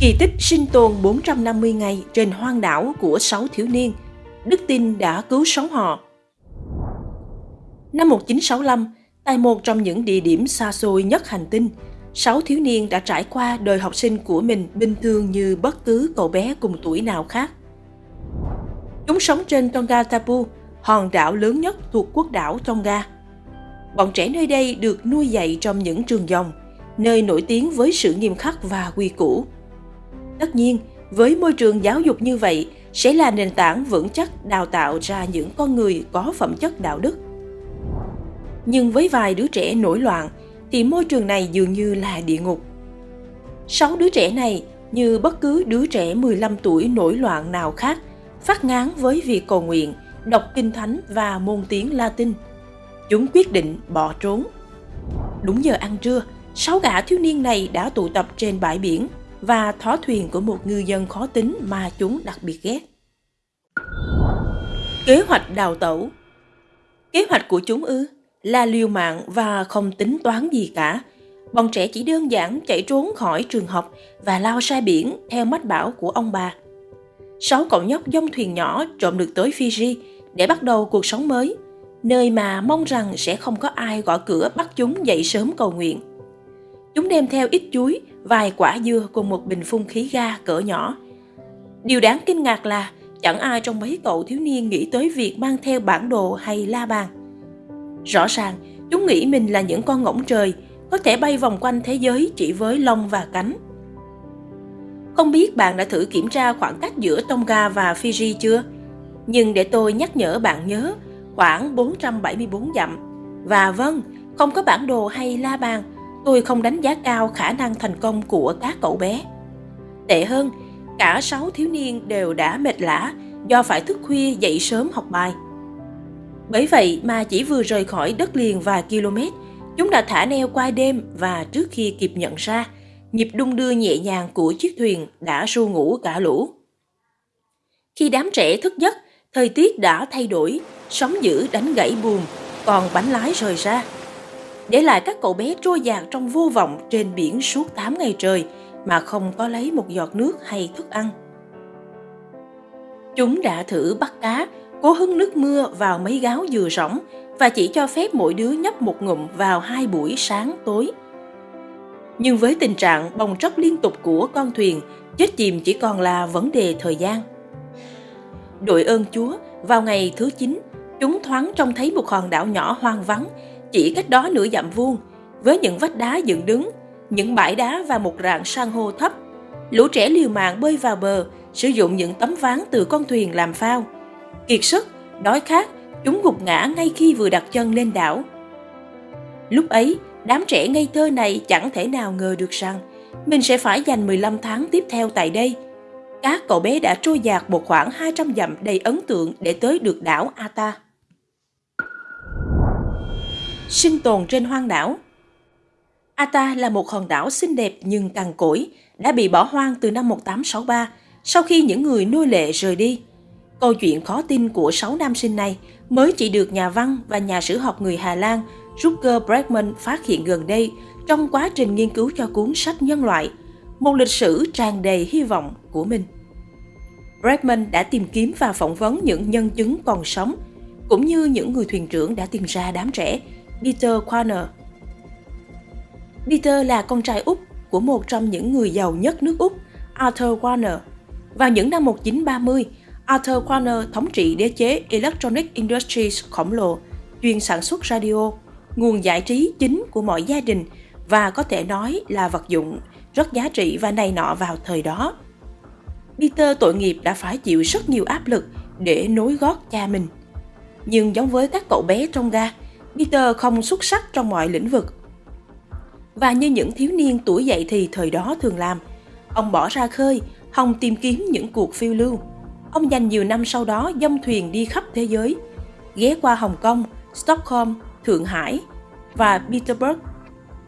Kỳ tích sinh tồn 450 ngày trên hoang đảo của 6 thiếu niên, đức tin đã cứu sống họ. Năm 1965, tại một trong những địa điểm xa xôi nhất hành tinh, sáu thiếu niên đã trải qua đời học sinh của mình bình thường như bất cứ cậu bé cùng tuổi nào khác. Chúng sống trên Tonga Tapu, hòn đảo lớn nhất thuộc quốc đảo Tonga. Bọn trẻ nơi đây được nuôi dạy trong những trường dòng, nơi nổi tiếng với sự nghiêm khắc và quy củ. Tất nhiên, với môi trường giáo dục như vậy sẽ là nền tảng vững chắc đào tạo ra những con người có phẩm chất đạo đức. Nhưng với vài đứa trẻ nổi loạn thì môi trường này dường như là địa ngục. Sáu đứa trẻ này như bất cứ đứa trẻ 15 tuổi nổi loạn nào khác phát ngán với việc cầu nguyện, đọc kinh thánh và môn tiếng Latin. Chúng quyết định bỏ trốn. Đúng giờ ăn trưa, sáu gã thiếu niên này đã tụ tập trên bãi biển và thó thuyền của một ngư dân khó tính mà chúng đặc biệt ghét. Kế hoạch đào tẩu Kế hoạch của chúng ư là liều mạng và không tính toán gì cả. Bọn trẻ chỉ đơn giản chạy trốn khỏi trường học và lao ra biển theo mách bảo của ông bà. Sáu cậu nhóc dông thuyền nhỏ trộm được tới Fiji để bắt đầu cuộc sống mới, nơi mà mong rằng sẽ không có ai gõ cửa bắt chúng dậy sớm cầu nguyện. Chúng đem theo ít chuối, vài quả dưa cùng một bình phun khí ga cỡ nhỏ. Điều đáng kinh ngạc là chẳng ai trong mấy cậu thiếu niên nghĩ tới việc mang theo bản đồ hay la bàn. Rõ ràng, chúng nghĩ mình là những con ngỗng trời, có thể bay vòng quanh thế giới chỉ với lông và cánh. Không biết bạn đã thử kiểm tra khoảng cách giữa Tonga và Fiji chưa? Nhưng để tôi nhắc nhở bạn nhớ, khoảng 474 dặm. Và vâng, không có bản đồ hay la bàn, tôi không đánh giá cao khả năng thành công của các cậu bé. Tệ hơn, cả sáu thiếu niên đều đã mệt lã do phải thức khuya dậy sớm học bài. Bởi vậy mà chỉ vừa rời khỏi đất liền vài km, chúng đã thả neo qua đêm và trước khi kịp nhận ra, nhịp đung đưa nhẹ nhàng của chiếc thuyền đã ru ngủ cả lũ. Khi đám trẻ thức giấc, thời tiết đã thay đổi, sóng dữ đánh gãy buồm, còn bánh lái rời ra. Để lại các cậu bé trôi dạt trong vô vọng trên biển suốt 8 ngày trời mà không có lấy một giọt nước hay thức ăn. Chúng đã thử bắt cá, cố hứng nước mưa vào mấy gáo dừa rỗng và chỉ cho phép mỗi đứa nhấp một ngụm vào hai buổi sáng tối. Nhưng với tình trạng bong tróc liên tục của con thuyền, chết chìm chỉ còn là vấn đề thời gian. Đội ơn Chúa, vào ngày thứ 9, chúng thoáng trông thấy một hòn đảo nhỏ hoang vắng, chỉ cách đó nửa dặm vuông, với những vách đá dựng đứng, những bãi đá và một rạn san hô thấp. Lũ trẻ liều mạng bơi vào bờ, sử dụng những tấm ván từ con thuyền làm phao. Kiệt sức, đói khát, chúng gục ngã ngay khi vừa đặt chân lên đảo. Lúc ấy, đám trẻ ngây thơ này chẳng thể nào ngờ được rằng mình sẽ phải dành 15 tháng tiếp theo tại đây. Các cậu bé đã trôi dạt một khoảng 200 dặm đầy ấn tượng để tới được đảo Ata. Sinh tồn trên hoang đảo Ata là một hòn đảo xinh đẹp nhưng cằn cỗi, đã bị bỏ hoang từ năm 1863 sau khi những người nuôi lệ rời đi. Câu chuyện khó tin của sáu nam sinh này mới chỉ được nhà văn và nhà sử học người Hà Lan Rutger Bregman phát hiện gần đây trong quá trình nghiên cứu cho cuốn sách Nhân loại, một lịch sử tràn đầy hy vọng của mình. Bregman đã tìm kiếm và phỏng vấn những nhân chứng còn sống, cũng như những người thuyền trưởng đã tìm ra đám trẻ Peter Quaner. Peter là con trai Úc của một trong những người giàu nhất nước Úc, Arthur Warner. Vào những năm 1930, Arthur Warner thống trị đế chế Electronic Industries khổng lồ, chuyên sản xuất radio, nguồn giải trí chính của mọi gia đình và có thể nói là vật dụng rất giá trị và này nọ vào thời đó. Peter tội nghiệp đã phải chịu rất nhiều áp lực để nối gót cha mình. Nhưng giống với các cậu bé trong ga, Peter không xuất sắc trong mọi lĩnh vực. Và như những thiếu niên tuổi dậy thì thời đó thường làm, ông bỏ ra khơi, hòng tìm kiếm những cuộc phiêu lưu. Ông dành nhiều năm sau đó dông thuyền đi khắp thế giới, ghé qua Hồng Kông, Stockholm, Thượng Hải và Peterburg.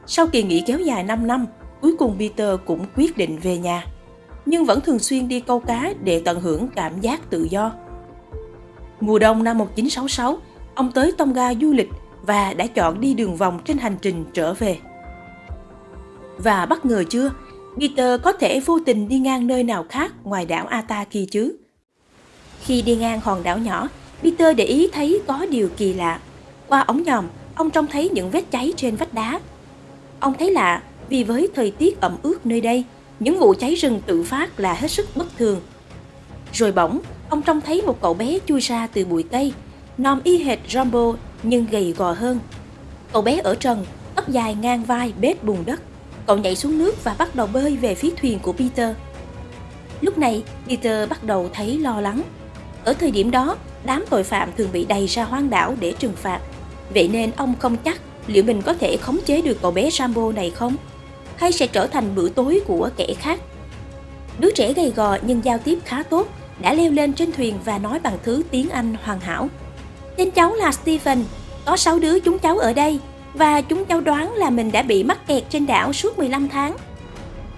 Sau kỳ nghỉ kéo dài 5 năm, cuối cùng Peter cũng quyết định về nhà, nhưng vẫn thường xuyên đi câu cá để tận hưởng cảm giác tự do. Mùa đông năm 1966, ông tới Tonga du lịch và đã chọn đi đường vòng trên hành trình trở về. Và bất ngờ chưa, Peter có thể vô tình đi ngang nơi nào khác ngoài đảo Ataki chứ? Khi đi ngang hòn đảo nhỏ, Peter để ý thấy có điều kỳ lạ. Qua ống nhòm, ông trông thấy những vết cháy trên vách đá. Ông thấy lạ vì với thời tiết ẩm ướt nơi đây, những vụ cháy rừng tự phát là hết sức bất thường. Rồi bỗng, ông trông thấy một cậu bé chui ra từ bụi cây, nom y hệt Rambo nhưng gầy gò hơn. Cậu bé ở trần, tóc dài ngang vai bết bùn đất. Cậu nhảy xuống nước và bắt đầu bơi về phía thuyền của Peter. Lúc này, Peter bắt đầu thấy lo lắng. Ở thời điểm đó, đám tội phạm thường bị đầy ra hoang đảo để trừng phạt. Vậy nên ông không chắc liệu mình có thể khống chế được cậu bé Rambo này không? Hay sẽ trở thành bữa tối của kẻ khác? Đứa trẻ gầy gò nhưng giao tiếp khá tốt đã leo lên trên thuyền và nói bằng thứ tiếng Anh hoàn hảo. Tên cháu là Stephen, có 6 đứa chúng cháu ở đây và chúng cháu đoán là mình đã bị mắc kẹt trên đảo suốt 15 tháng.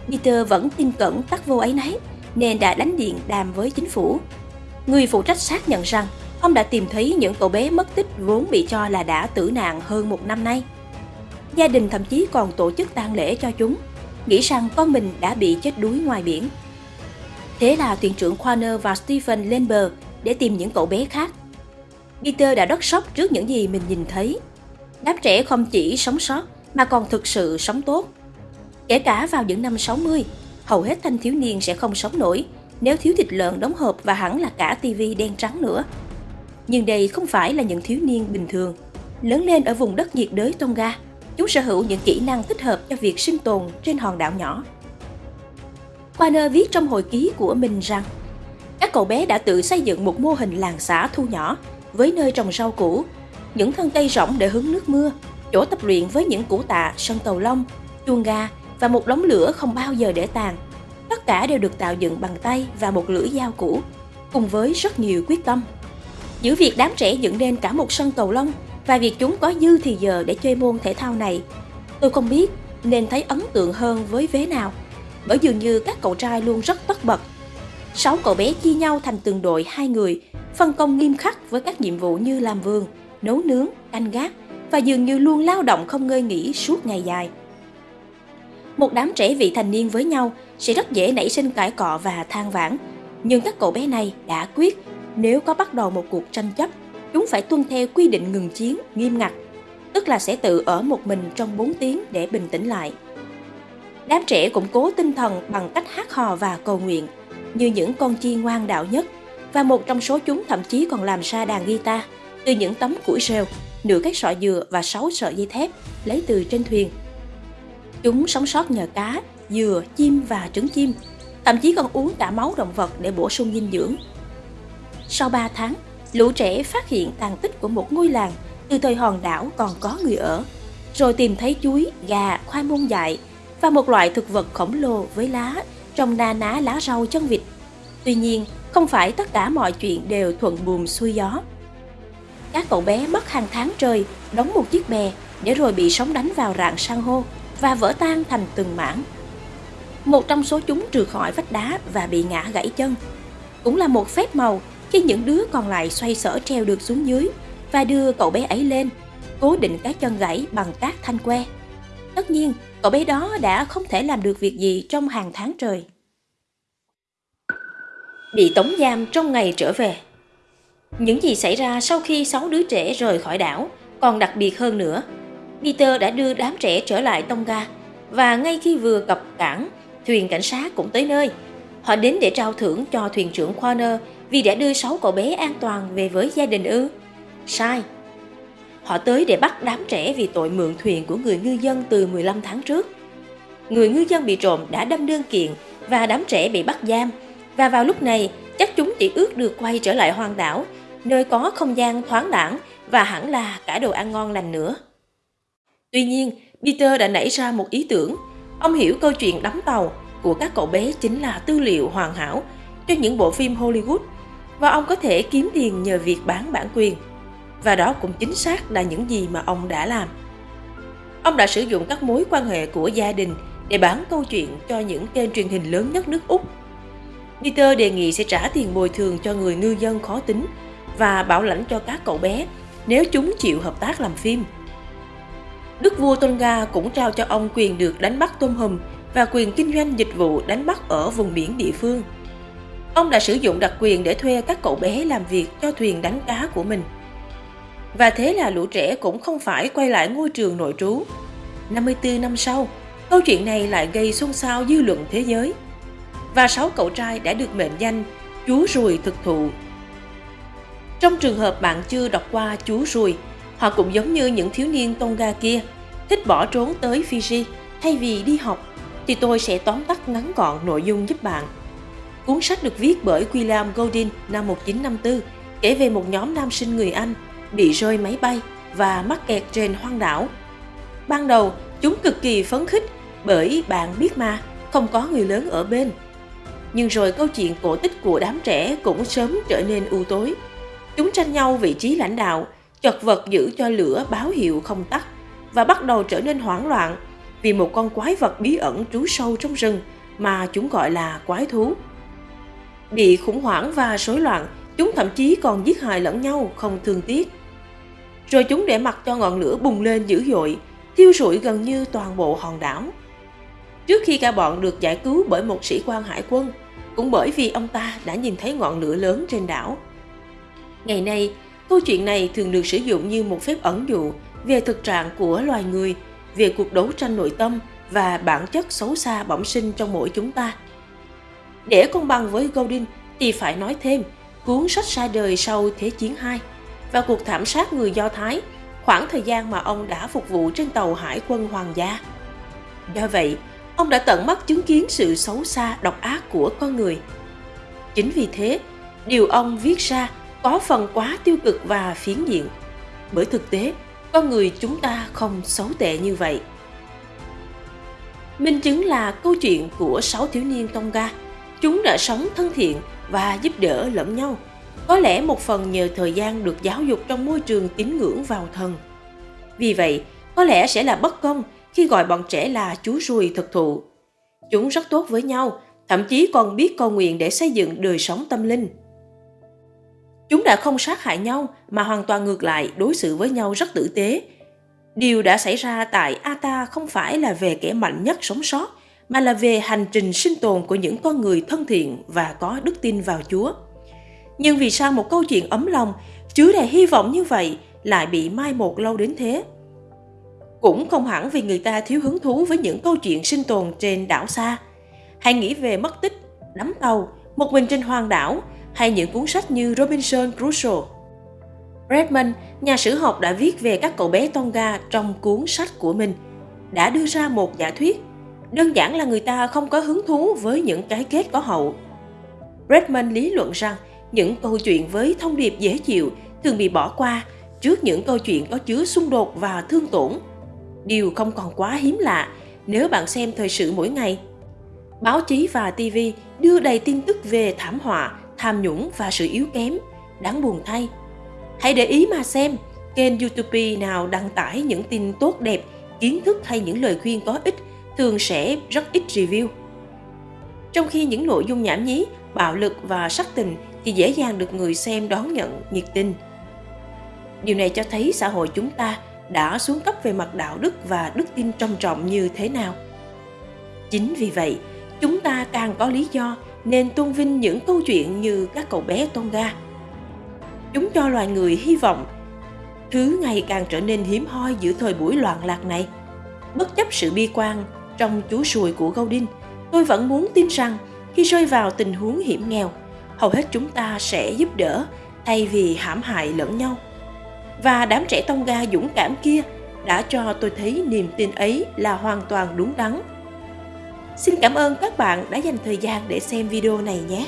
Peter vẫn tin cẩn tắc vô ấy nấy nên đã đánh điện đàm với chính phủ. Người phụ trách xác nhận rằng ông đã tìm thấy những cậu bé mất tích vốn bị cho là đã tử nạn hơn một năm nay. Gia đình thậm chí còn tổ chức tang lễ cho chúng, nghĩ rằng con mình đã bị chết đuối ngoài biển. Thế là thuyền trưởng Corner và Stephen lên bờ để tìm những cậu bé khác. Peter đã rất sốc trước những gì mình nhìn thấy. Đám trẻ không chỉ sống sót mà còn thực sự sống tốt. Kể cả vào những năm 60, hầu hết thanh thiếu niên sẽ không sống nổi nếu thiếu thịt lợn đóng hộp và hẳn là cả tivi đen trắng nữa. Nhưng đây không phải là những thiếu niên bình thường. Lớn lên ở vùng đất nhiệt đới Tonga, chúng sở hữu những kỹ năng thích hợp cho việc sinh tồn trên hòn đảo nhỏ. Warner viết trong hồi ký của mình rằng các cậu bé đã tự xây dựng một mô hình làng xã thu nhỏ với nơi trồng rau củ, những thân cây rỗng để hứng nước mưa, chỗ tập luyện với những củ tạ, sân cầu lông, chuông ga và một đống lửa không bao giờ để tàn. Tất cả đều được tạo dựng bằng tay và một lưỡi dao cũ, cùng với rất nhiều quyết tâm. Giữa việc đám trẻ dựng nên cả một sân cầu lông và việc chúng có dư thì giờ để chơi môn thể thao này, tôi không biết nên thấy ấn tượng hơn với vế nào, bởi dường như các cậu trai luôn rất tất bật. Sáu cậu bé chia nhau thành từng đội hai người, phân công nghiêm khắc với các nhiệm vụ như làm vườn, nấu nướng, canh gác và dường như luôn lao động không ngơi nghỉ suốt ngày dài. Một đám trẻ vị thành niên với nhau sẽ rất dễ nảy sinh cãi cọ và than vãn, nhưng các cậu bé này đã quyết nếu có bắt đầu một cuộc tranh chấp, chúng phải tuân theo quy định ngừng chiến nghiêm ngặt, tức là sẽ tự ở một mình trong 4 tiếng để bình tĩnh lại. Đám trẻ củng cố tinh thần bằng cách hát hò và cầu nguyện, như những con chi ngoan đạo nhất, và một trong số chúng thậm chí còn làm ra đàn guitar từ những tấm củi rêu, nửa cái sọ dừa và sáu sợi dây thép lấy từ trên thuyền. Chúng sống sót nhờ cá, dừa, chim và trứng chim, thậm chí còn uống cả máu động vật để bổ sung dinh dưỡng. Sau 3 tháng, lũ trẻ phát hiện tàn tích của một ngôi làng từ thời hòn đảo còn có người ở, rồi tìm thấy chuối, gà, khoai môn dại và một loại thực vật khổng lồ với lá trồng na ná lá rau chân vịt. Tuy nhiên, không phải tất cả mọi chuyện đều thuận buồm xuôi gió. Các cậu bé mất hàng tháng trời đóng một chiếc bè để rồi bị sóng đánh vào rạn san hô và vỡ tan thành từng mảng. Một trong số chúng trượt khỏi vách đá và bị ngã gãy chân. Cũng là một phép màu khi những đứa còn lại xoay sở treo được xuống dưới và đưa cậu bé ấy lên, cố định cái chân gãy bằng các thanh que. Tất nhiên, cậu bé đó đã không thể làm được việc gì trong hàng tháng trời. Bị tống giam trong ngày trở về Những gì xảy ra sau khi sáu đứa trẻ rời khỏi đảo còn đặc biệt hơn nữa. Peter đã đưa đám trẻ trở lại Tonga và ngay khi vừa cập cảng, thuyền cảnh sát cũng tới nơi. Họ đến để trao thưởng cho thuyền trưởng Corner vì đã đưa sáu cậu bé an toàn về với gia đình ư? Sai. Họ tới để bắt đám trẻ vì tội mượn thuyền của người ngư dân từ 15 tháng trước. Người ngư dân bị trộm đã đâm đơn kiện và đám trẻ bị bắt giam. Và vào lúc này, chắc chúng chỉ ước được quay trở lại hoang đảo, nơi có không gian thoáng đẳng và hẳn là cả đồ ăn ngon lành nữa. Tuy nhiên, Peter đã nảy ra một ý tưởng. Ông hiểu câu chuyện đắm tàu của các cậu bé chính là tư liệu hoàn hảo cho những bộ phim Hollywood và ông có thể kiếm tiền nhờ việc bán bản quyền. Và đó cũng chính xác là những gì mà ông đã làm. Ông đã sử dụng các mối quan hệ của gia đình để bán câu chuyện cho những kênh truyền hình lớn nhất nước Úc. Peter đề nghị sẽ trả tiền bồi thường cho người ngư dân khó tính và bảo lãnh cho các cậu bé nếu chúng chịu hợp tác làm phim. Đức vua Tonga cũng trao cho ông quyền được đánh bắt tôm hùm và quyền kinh doanh dịch vụ đánh bắt ở vùng biển địa phương. Ông đã sử dụng đặc quyền để thuê các cậu bé làm việc cho thuyền đánh cá của mình. Và thế là lũ trẻ cũng không phải quay lại ngôi trường nội trú. 54 năm sau, câu chuyện này lại gây xôn xao dư luận thế giới. Và sáu cậu trai đã được mệnh danh chú ruồi thực thụ. Trong trường hợp bạn chưa đọc qua chú ruồi, họ cũng giống như những thiếu niên Tonga kia, thích bỏ trốn tới Fiji thay vì đi học, thì tôi sẽ tóm tắt ngắn gọn nội dung giúp bạn. Cuốn sách được viết bởi William goldin năm 1954 kể về một nhóm nam sinh người Anh bị rơi máy bay và mắc kẹt trên hoang đảo. Ban đầu, chúng cực kỳ phấn khích bởi bạn biết mà, không có người lớn ở bên. Nhưng rồi câu chuyện cổ tích của đám trẻ cũng sớm trở nên u tối. Chúng tranh nhau vị trí lãnh đạo, chật vật giữ cho lửa báo hiệu không tắt và bắt đầu trở nên hoảng loạn vì một con quái vật bí ẩn trú sâu trong rừng mà chúng gọi là quái thú. Bị khủng hoảng và rối loạn, chúng thậm chí còn giết hại lẫn nhau không thương tiếc. Rồi chúng để mặc cho ngọn lửa bùng lên dữ dội, thiêu rụi gần như toàn bộ hòn đảo. Trước khi cả bọn được giải cứu bởi một sĩ quan hải quân, cũng bởi vì ông ta đã nhìn thấy ngọn lửa lớn trên đảo. Ngày nay, câu chuyện này thường được sử dụng như một phép ẩn dụ về thực trạng của loài người, về cuộc đấu tranh nội tâm và bản chất xấu xa bẩm sinh trong mỗi chúng ta. Để công bằng với Godin thì phải nói thêm cuốn sách ra đời sau Thế chiến II và cuộc thảm sát người Do Thái, khoảng thời gian mà ông đã phục vụ trên tàu hải quân hoàng gia. Do vậy, ông đã tận mắt chứng kiến sự xấu xa độc ác của con người. Chính vì thế, điều ông viết ra có phần quá tiêu cực và phiến diện. Bởi thực tế, con người chúng ta không xấu tệ như vậy. Minh chứng là câu chuyện của sáu thiếu niên Tonga. Chúng đã sống thân thiện và giúp đỡ lẫn nhau. Có lẽ một phần nhờ thời gian được giáo dục trong môi trường tín ngưỡng vào thần. Vì vậy, có lẽ sẽ là bất công khi gọi bọn trẻ là chú ruồi thực thụ. Chúng rất tốt với nhau, thậm chí còn biết cầu nguyện để xây dựng đời sống tâm linh. Chúng đã không sát hại nhau mà hoàn toàn ngược lại đối xử với nhau rất tử tế. Điều đã xảy ra tại Ata không phải là về kẻ mạnh nhất sống sót, mà là về hành trình sinh tồn của những con người thân thiện và có đức tin vào Chúa. Nhưng vì sao một câu chuyện ấm lòng, chứa đầy hy vọng như vậy lại bị mai một lâu đến thế? Cũng không hẳn vì người ta thiếu hứng thú với những câu chuyện sinh tồn trên đảo xa. hay nghĩ về mất tích, đắm tàu, một mình trên hoang đảo hay những cuốn sách như Robinson Crusoe. Redmond, nhà sử học đã viết về các cậu bé Tonga trong cuốn sách của mình, đã đưa ra một giả thuyết. Đơn giản là người ta không có hứng thú với những cái kết có hậu. Redmond lý luận rằng những câu chuyện với thông điệp dễ chịu thường bị bỏ qua trước những câu chuyện có chứa xung đột và thương tổn. Điều không còn quá hiếm lạ nếu bạn xem thời sự mỗi ngày. Báo chí và TV đưa đầy tin tức về thảm họa, tham nhũng và sự yếu kém, đáng buồn thay. Hãy để ý mà xem, kênh YouTube nào đăng tải những tin tốt đẹp, kiến thức hay những lời khuyên có ích thường sẽ rất ít review. Trong khi những nội dung nhảm nhí, bạo lực và sắc tình thì dễ dàng được người xem đón nhận nhiệt tình. Điều này cho thấy xã hội chúng ta đã xuống cấp về mặt đạo đức và đức tin trầm trọng như thế nào. Chính vì vậy, chúng ta càng có lý do nên tôn vinh những câu chuyện như các cậu bé Tonga. Chúng cho loài người hy vọng, thứ ngày càng trở nên hiếm hoi giữa thời buổi loạn lạc này. Bất chấp sự bi quan trong chú sùi của Gaudin, tôi vẫn muốn tin rằng khi rơi vào tình huống hiểm nghèo, hầu hết chúng ta sẽ giúp đỡ thay vì hãm hại lẫn nhau. Và đám trẻ Tonga dũng cảm kia đã cho tôi thấy niềm tin ấy là hoàn toàn đúng đắn Xin cảm ơn các bạn đã dành thời gian để xem video này nhé.